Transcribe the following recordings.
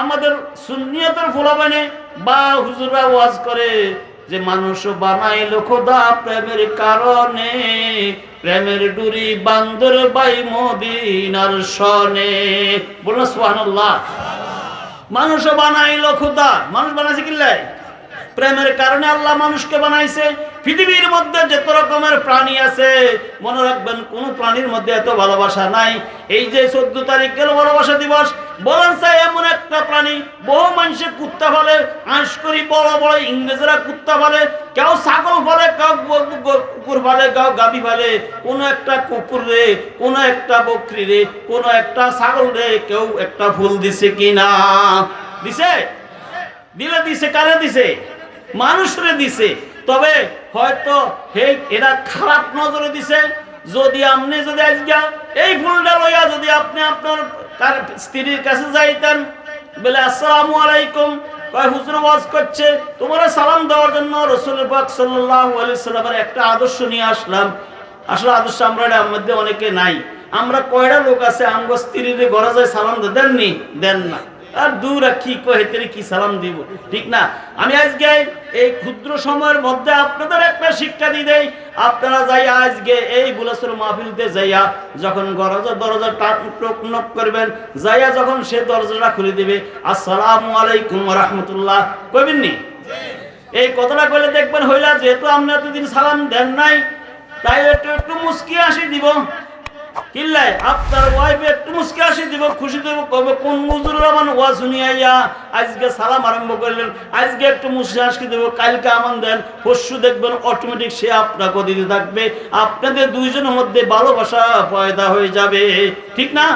আমাদের সুন্নিয়তের ফোলাবানে বা হুজুরা ওয়াজ করে যে মানুষ বানাইল খোদা প্রেমের কারণে, প্রেমের ডুরি বান্দর বাই মদিনার সনে বলল সুবহানাল্লাহ। মানুষ বানাইল খোদা। মানুষ বানাইছে কিল্লাই প্রেমের কারণে আল্লাহ মানুষকে বানাইছে। পৃথিবীর মধ্যে যত রকমের প্রাণী আছে, মনে রাখবেন কোন প্রাণীর মধ্যে এত ভালোবাসা নাই। এই যে চোদ্দ তারিখ গেল ভালোবাসা দিবস, বলেন চাই এমন একটা প্রাণী, বহু মানুষে কুত্তা ফলে আঁশ করি, বড় বড় ইংরেজরা কুত্তা ফলে কেউ ছাগল ফলে কেউ কুকুর ফলে কেউ গাবি ফলে কোনো একটা কুকুর রে, কোনো একটা বকরি রে, কোনো একটা ছাগল রে, কেউ একটা ফুল দিছে কিনা? দিছে? দিলে দিছে, কারে দিছে? মানুষরে দিছে। তবে হয়তো এরা খারাপ নজরে দিছে। যদি আপনি যদি আজকে এই ফুলটা লইয়া যদি আপনি আপনার তার স্ত্রীর কাছে যাইতেন, বলে, আসসালামু আলাইকুম। করছে। তোমরা সালাম দেওয়ার জন্য রসুল একটা আদর্শ নিয়ে আসলাম। আসলে আদর্শ আমরা মধ্যে অনেকে নাই। আমরা কয়টা লোক আছে, আমগো স্ত্রীর ঘরে যায় সালাম দেননি? দেন না। আর দূর কি কহে তেরে কি সালাম দিব? ঠিক না? আমি আজকে এই ক্ষুদ্র সময়ের মধ্যে আপনাদের একটা শিক্ষা দিয়ে দেই। আপনারা যাই আজকে এই বুলাসুর মাহফিলতে যাইয়া যখন দরজা টক নক করবেন, যাইয়া যখন সে দরজাটা খুলে দিবে, আসসালামু আলাইকুম রহমতুল্লাহ। কইবেন নি? এই কথাটা কইলে দেখবেন হইলা, যেহেতু আপনি এতদিন সালাম দেন নাই, তাই একটু একটু মুস্কি আসি দিব। কিল্লাই আপনার ওয়াইফ একটু মুস্কি দিব, খুশি দিব কবে কোন মুজুর রহমান ওয়া আজকে সালাম আরম্ভ করলেন, আজকে একটু মুস্কি দিব, কালকে দেন দেখবেন অটোমেটিক সে আপনাকে দিতে থাকবে, আপনাদের দুইজনের মধ্যে ভালোবাসা পয়দা হয়ে যাবে। ঠিক না?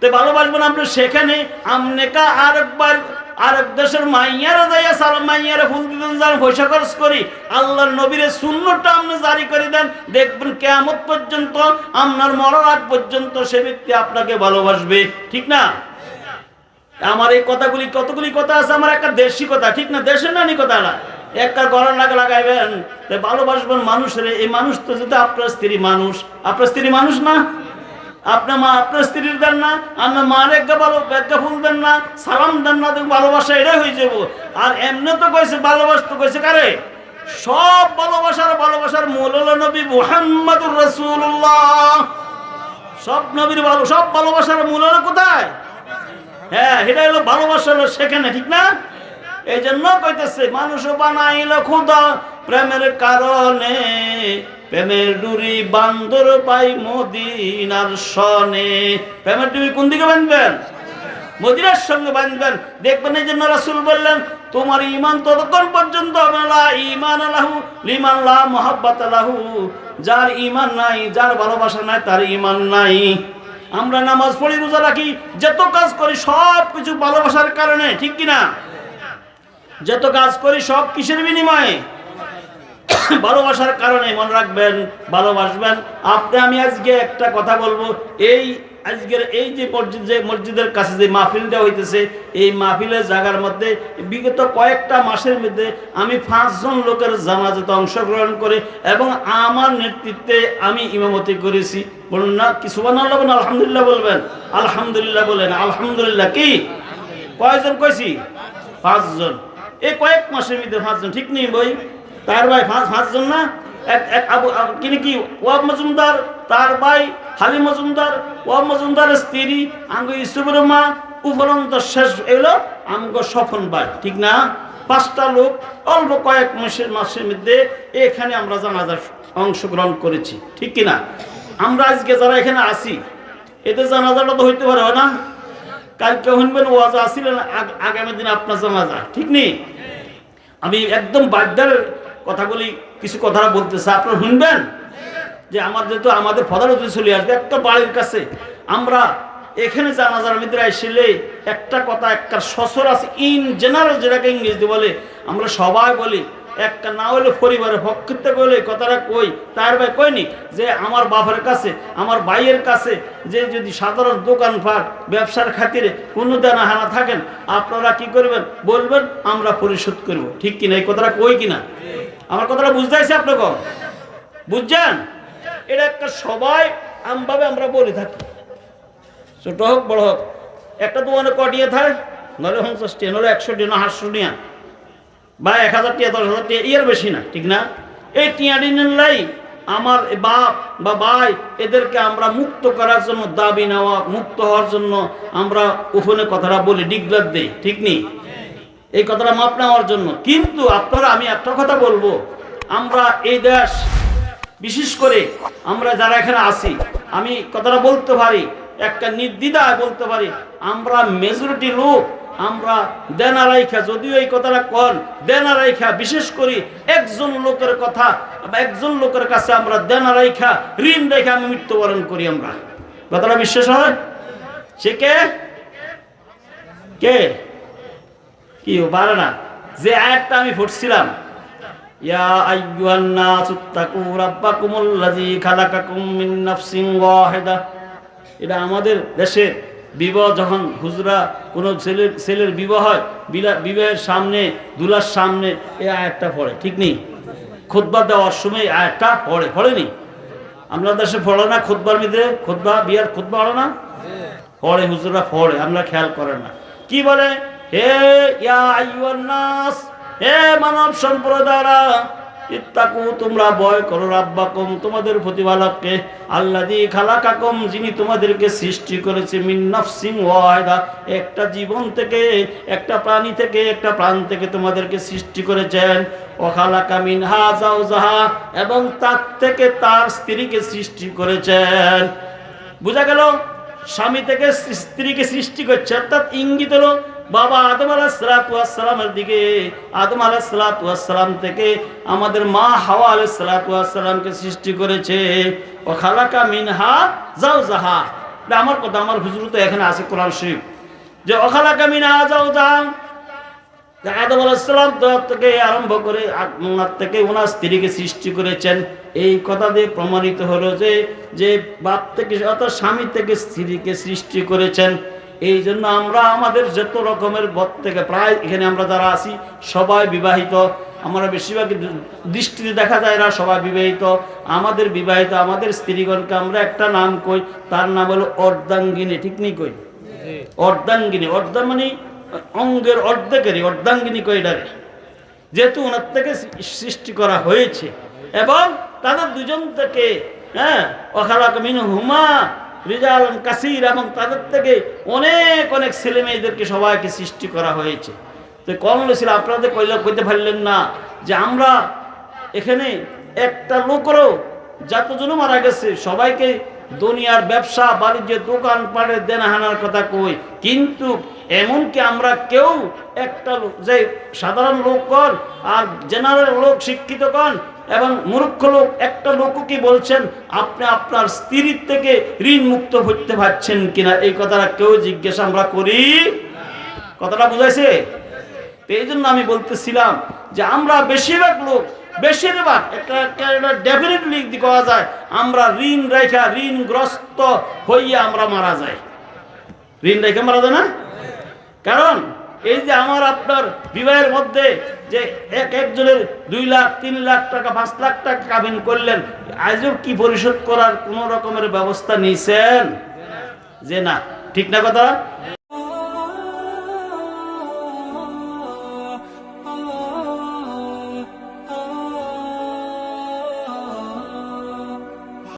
তো ভালোবাসবেন আপনি সেখানে, আমনেকা আরেকবার আরেক দেশের মাইয়ারা যাইয়া সালাম মাইয়ারা ফুল দিতেন যান পয়সা খরচ করি। আল্লাহর নবীরে শূন্যটা আপনি জারি করে দেন। দেখবেন কেয়ামত পর্যন্ত, আপনার মরার আগ পর্যন্ত সে ব্যক্তি আপনাকে ভালোবাসবে। ঠিক না? আমার এই কথাগুলি কতগুলি কথা আছে? আমার একটা দেশি কথা, ঠিক না? দেশের নানি কথাটা একটা গলার লাগা লাগাইবেন ভালোবাসবেন মানুষের। এই মানুষ তো যদি আপনার স্ত্রী মানুষ, আপনার স্ত্রী মানুষ না? আপনার মা আপনার স্ত্রীর দেন না আপনার মার একটা ভালো একটা ফুল দেন না, সালাম দেন না ভালোবাসা এটাই হয়ে যাব। আর এমনি তো কইছে, ভালোবাসতে কইছে কারে? সব ভালোবাসার ভালোবাসার মূল হলো নবী মুহাম্মদুর রাসূলুল্লাহ। সব নবীর ভালো সব ভালোবাসার মূল হলো কোথায়? হ্যাঁ এটা হলো ভালোবাসা হলো সেখানে, ঠিক না? এই জন্য কইতেছে, মানুষ বানাইল খুদা প্রেমের কারণে। প্রেমের ডুরি বান্দর পাই মদিনার সনে। প্রেমের ডুরি কোন দিকে বাঁধবেন? মদিনার সঙ্গে বাঁধবেন। দেখবেন এই জন্য রাসুল বললেন, তোমার ইমান ততক্ষণ পর্যন্ত হবে না। ইমান আলাহু লিমান লা মোহাব্বত আলাহু যার ইমান নাই, যার ভালোবাসা নাই, তার ইমান নাই। আমরা নামাজ পড়ি, রোজা রাখি, যত কাজ করি সব কিছু ভালোবাসার কারণে, ঠিক কিনা? যত কাজ করি, সব কিসের বিনিময়ে? ভালোবাসার কারণে মনে রাখবেন, ভালোবাসবেন। আপনি, আমি আজকে একটা কথা বলব। এই আজকের এই যে মসজিদ, যে মসজিদের কাছে যে মাহফিলটা হইতেছে, এই মাহফিলের জায়গার মধ্যে বিগত কয়েকটা মাসের মধ্যে আমি পাঁচজন লোকের জানাজাতে অংশগ্রহণ করে এবং আমার নেতৃত্বে আমি ইমামতি করেছি। বলুন না, কি সুবান বলবেন আলহামদুলিল্লাহ বলবেন? আলহামদুলিল্লাহ বলেন, আলহামদুলিল্লাহ কি? কয়জন কইছি? পাঁচজন। এই কয়েক মাসের মধ্যে পাঁচজন, ঠিক নেই বই? তার ভাই পাঁচ পাঁচজন না? এক এক আবু কিনে কি ওয়াব মজুমদার? তার ভাই হালি মজুমদার, ওয়াব মজুমদারের স্ত্রী, আঙ্গ ইসুফের মা, উপরন্ত শেষ এলো আমগো সফন ভাই, ঠিক না? পাঁচটা লোক, অল্প কয়েক মাসের মাসের মধ্যে এখানে আমরা জানাজার অংশগ্রহণ করেছি, ঠিক কিনা? আমরা আজকে যারা এখানে আসি এতে জানাজাটা তো হইতে পারে না? কালকে শুনবেন ওয়াজ আসিলেন আগ- আগামী দিন আপনার জানাজা, ঠিক নেই আমি একদম বাদ্যার কথাগুলি কিছু কথা বলতেছে আপনারা শুনবেন? যে আমার যেহেতু আমাদের ফদারতে চলে আসবে, একটা বাড়ির কাছে। আমরা এখানে জানাজার ভিতরে আসলে একটা কথা, একটা সসর আছে ইন জেনারেল যেটাকে ইংরেজিতে বলে, আমরা সবাই বলি, একটা না হলে পরিবারের পক্ষ বলে কথাটা কই? তার ভাই কইনি যে আমার বাপের কাছে, আমার ভাইয়ের কাছে, যে যদি সাধারণ দোকানপাট, ব্যবসার খাতিরে কোনো দেনা হানা থাকেন, আপনারা কি করবেন? বলবেন, আমরা পরিশোধ করব। ঠিক কিনা? এই কথাটা কই কিনা? আমার কথাটা বুঝতে আসছে আপনাকে বুঝছেন? এটা একটা সবাই আমভাবে আমরা বলে থাকি। ছোট হোক, বড় হোক, একটা দোকানে কটিয়ে থাকে? নলে পঞ্চাশ টিয়া, নলে একশো টিয়া না টিয়া। বা এক হাজার টিয়া, দশ হাজার টিয়া এর বেশি না, ঠিক না? এই টিয়াডি নিলাই আমার বাপ বা ভাই এদেরকে আমরা মুক্ত করার জন্য, দাবি নেওয়া, মুক্ত হওয়ার জন্য আমরা ওখানে কথাটা বলি ডিগলার দেই, ঠিক নেই এই কথাটা মাপ নেওয়ার জন্য। কিন্তু আপনারা, আমি একটা কথা বলব, আমরা এই দেশ, বিশেষ করে আমরা যারা এখানে আছি, আমি কথাটা বলতে পারি, একটা নির্দ্বিধায় বলতে পারি, আমরা মেজরিটি লোক, আমরা দেনা রাইখা, যদিও এই কথাটা কন, দেনা রাইখা, বিশেষ করি একজন লোকের কথা একজন লোকের কাছে আমরা দেনা রাইখা, ঋণ রেখে আমি মৃত্যুবরণ করি আমরা। কথাটা বিশ্বাস হয়? সে কে? কে? কি পারে না। যে আয়াতটা আমি ফুটছিলাম ইয়া এটা আমাদের দেশের বিবাহ, যখন হুজরা কোনো ছেলের ছেলের বিবাহ হয় বিবাহের সামনে, দুলার সামনে পড়ে, ঠিক নেই? দেওয়ার সময় আয়াতটা পড়ে, পড়েনি? আমরা দেশে পড়ে না খুতবার মধ্যে খুতবা, বিয়ার খুতবা পড়ে না? পড়ে, হুজুরা পড়ে, আমরা খেয়াল করে না। কি বলে? হে মানব সম্প্রদায়রা, ইত্তাকু, তোমরা ভয় করো রাব্বাকুম, তোমাদের প্রতিপালককে, আল্লাযী খালাকাকুম, যিনি তোমাদেরকে সৃষ্টি করেছে মিন নাফসিন ওয়াহিদা, একটা জীবন থেকে, একটা প্রাণী থেকে, একটা প্রাণ থেকে তোমাদেরকে সৃষ্টি করেছেন। ও খালাকা মিনহা জাওজাহা এবং তার থেকে তার স্ত্রীকে সৃষ্টি করেছেন। বোঝা গেল? স্বামী থেকে স্ত্রীকে সৃষ্টি করছে, অর্থাৎ ইঙ্গিত হলো বাবা আদম আলাহালামের দিকে, আদম আলাহালাম থেকে আমাদের মা হাওয়া আলাহালামকে সৃষ্টি করেছে। ও খালাকা মিনহা যাও এটা আমার কথা, আমার হুজুর তো এখানে আছে কোরআন শরীফ। যে অখালাকা মিনহা যাও যে আদম আলাহিসাল্লাম থেকে আরম্ভ করে ওনার থেকে ওনার স্ত্রীকে সৃষ্টি করেছেন। এই কথা দিয়ে প্রমাণিত হলো যে যে বাপ থেকে অর্থাৎ স্বামী থেকে স্ত্রীকে সৃষ্টি করেছেন। এই জন্য আমরা আমাদের যত রকমের বদ থেকে প্রায় এখানে আমরা যারা আছি সবাই বিবাহিত। আমরা বেশিরভাগ দৃষ্টিতে দেখা যায় এরা সবাই বিবাহিত। আমাদের বিবাহিত আমাদের স্ত্রীগণকে আমরা একটা নাম কই তার নাম হলো অর্ধাঙ্গিনী ঠিক নেই কই? অর্ধাঙ্গিনী অর্ধা মানে অঙ্গের অর্ধেকেরই অর্ধাঙ্গিনী কইডারে যেহেতু ওনার থেকে সৃষ্টি করা হয়েছে। এবং তাদের দুজন থেকে হ্যাঁ অখালাক মিনু হুমা রিজাল কাসির এবং তাদের থেকে অনেক অনেক ছেলে মেয়েদেরকে সবাইকে সৃষ্টি করা হয়েছে। তো কমল ছিল আপনাদের কইলে, কইতে পারলেন না যে আমরা এখানে একটা লোকেরও যতজন মারা গেছে, সবাইকে দুনিয়ার ব্যবসা, বাণিজ্য, দোকান পাড়ে দেনাহানার কথা কই। কিন্তু এমনকি আমরা কেউ একটা লোক, যে সাধারণ লোক কন আর জেনারেল লোক শিক্ষিত কন এবং মূর্খ লোক, একটা লোকও কি বলছেন, আপনি আপনার স্ত্রীর থেকে ঋণ মুক্ত হইতে পারছেন কিনা? এই কথাটা কেউ জিজ্ঞাসা আমরা করি? কথাটা বুঝাইছে? এই জন্য আমি বলতেছিলাম যে আমরা বেশিরভাগ লোক, বেশিরভাগ, একটা ডেফিনেটলি করা যায়, আমরা ঋণ রেখা ঋণগ্রস্ত হইয়া আমরা মারা যাই। ঋণ রেখে মারা যায় না? কারণ এই যে আমার আপনার বিবাহের মধ্যে যে এক একজনের দুই লাখ, তিন লাখ টাকা, পাঁচ লাখ টাকা কাবিন করলেন, আজও কি পরিশোধ করার কোনো রকমের ব্যবস্থা নিয়েছেন যে না। ঠিক না কথা?